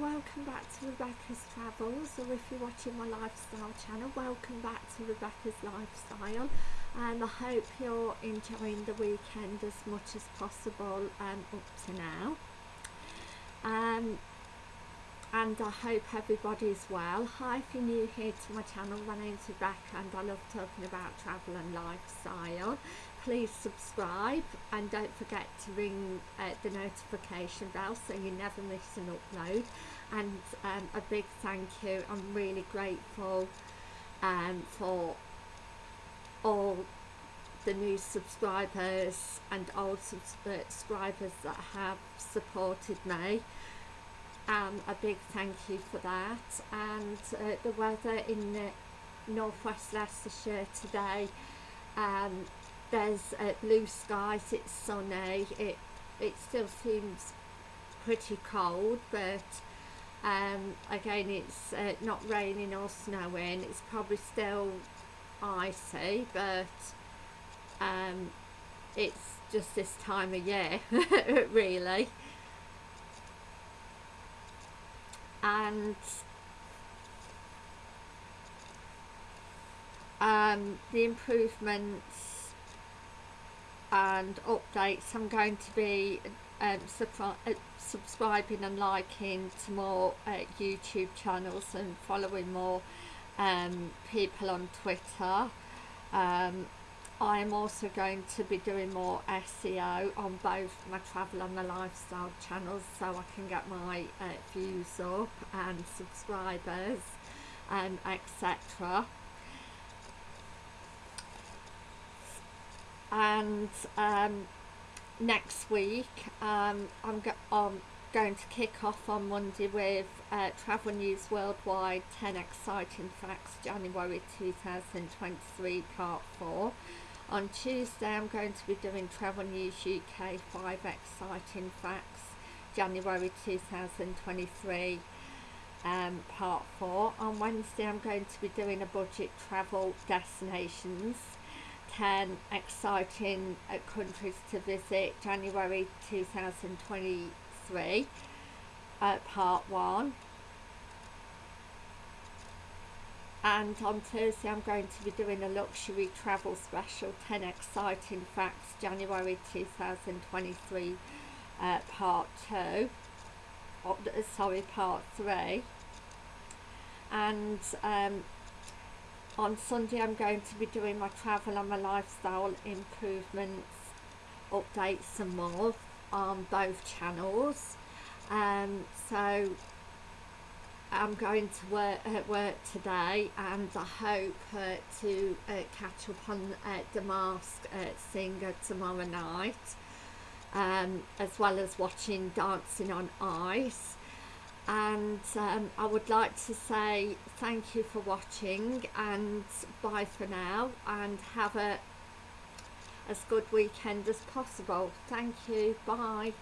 welcome back to Rebecca's Travels or if you're watching my lifestyle channel welcome back to Rebecca's Lifestyle and I hope you're enjoying the weekend as much as possible um, up to now um, and I hope everybody's well. Hi if you're new here to my channel, my name's Rebecca and I love talking about travel and lifestyle. Please subscribe and don't forget to ring uh, the notification bell so you never miss an upload. And um, a big thank you. I'm really grateful um, for all the new subscribers and old subscribers that have supported me. Um, a big thank you for that. And uh, the weather in the northwest Leicestershire today um, there's uh, blue skies it's sunny it it still seems pretty cold but um, again it's uh, not raining or snowing it's probably still icy but um, it's just this time of year really. And um, the improvements and updates I'm going to be um, uh, subscribing and liking to more uh, YouTube channels and following more um, people on Twitter um, I am also going to be doing more SEO on both my travel and my lifestyle channels so I can get my uh, views up and subscribers and etc. And um, next week um, I'm, go I'm going to kick off on Monday with uh, Travel News Worldwide 10 Exciting Facts January 2023 Part 4 on Tuesday I'm going to be doing Travel News UK 5 Exciting Facts January 2023 um, part 4. On Wednesday I'm going to be doing a budget travel destinations 10 exciting uh, countries to visit. January 2023 uh, part 1 and on Thursday I'm going to be doing a luxury travel special 10 exciting facts January 2023 uh, part 2 oh, sorry part 3 and um, on Sunday I'm going to be doing my travel and my lifestyle improvements updates and more on both channels. Um, so I'm going to work at uh, work today and I hope uh, to uh, catch up on uh, the Mask uh, Singer tomorrow night um, as well as watching Dancing on Ice and um, I would like to say thank you for watching and bye for now and have a as good weekend as possible. Thank you. Bye.